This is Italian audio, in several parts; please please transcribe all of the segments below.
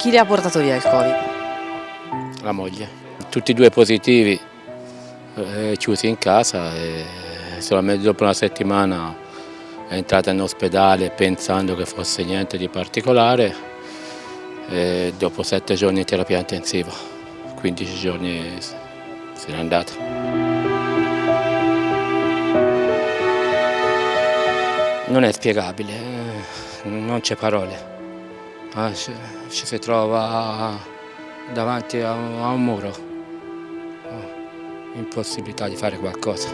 Chi le ha portato via il Covid? La moglie. Tutti e due positivi, eh, chiusi in casa e solamente dopo una settimana è entrata in ospedale pensando che fosse niente di particolare e dopo sette giorni in terapia intensiva, 15 giorni se n'è andata. Non è spiegabile, eh, non c'è parole. Ah, ci, si trova davanti a un muro, ah, impossibilità di fare qualcosa.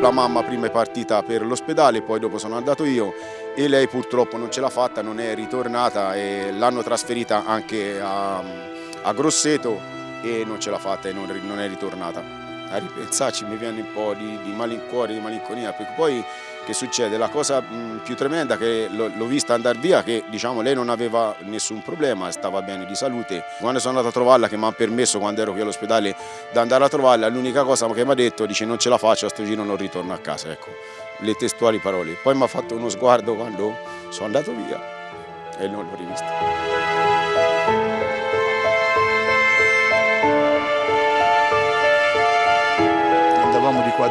La mamma prima è partita per l'ospedale, poi dopo sono andato io e lei purtroppo non ce l'ha fatta, non è ritornata e l'hanno trasferita anche a, a, Grosseto e non ce l'ha fatta e non, non è ritornata a ripensarci mi viene un po' di, di malincuore, di malinconia, perché poi che succede? La cosa mh, più tremenda che l'ho vista andare via, che diciamo lei non aveva nessun problema, stava bene di salute. Quando sono andato a trovarla, che mi ha permesso quando ero qui all'ospedale di andare a trovarla, l'unica cosa che mi ha detto, dice non ce la faccio, a sto giro non ritorno a casa, ecco, le testuali parole. Poi mi ha fatto uno sguardo quando sono andato via e non l'ho rivista.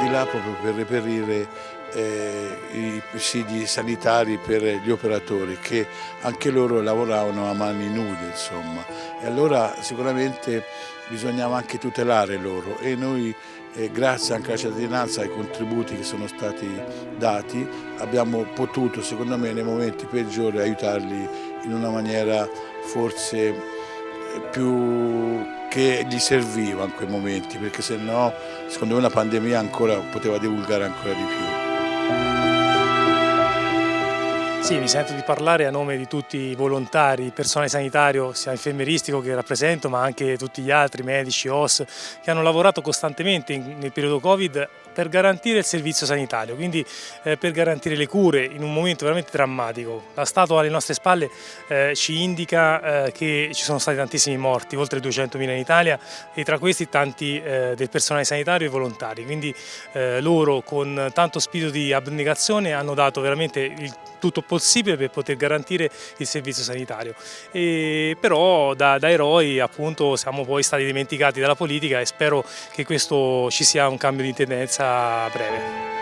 Di là proprio per reperire eh, i presidi sanitari per gli operatori che anche loro lavoravano a mani nude insomma. E allora sicuramente bisognava anche tutelare loro. E noi eh, grazie anche alla cittadinanza ai contributi che sono stati dati abbiamo potuto secondo me nei momenti peggiori aiutarli in una maniera forse più che gli serviva in quei momenti, perché se no secondo me una pandemia ancora poteva divulgare ancora di più. Sì, mi sento di parlare a nome di tutti i volontari, personale sanitario, sia infermieristico che rappresento, ma anche tutti gli altri, medici, OS, che hanno lavorato costantemente nel periodo Covid per garantire il servizio sanitario, quindi eh, per garantire le cure in un momento veramente drammatico. La statua alle nostre spalle eh, ci indica eh, che ci sono stati tantissimi morti, oltre 200.000 in Italia e tra questi tanti eh, del personale sanitario e volontari, quindi eh, loro con tanto spirito di abnegazione hanno dato veramente il tutto possibile per poter garantire il servizio sanitario. E però da, da eroi appunto siamo poi stati dimenticati dalla politica e spero che questo ci sia un cambio di tendenza breve.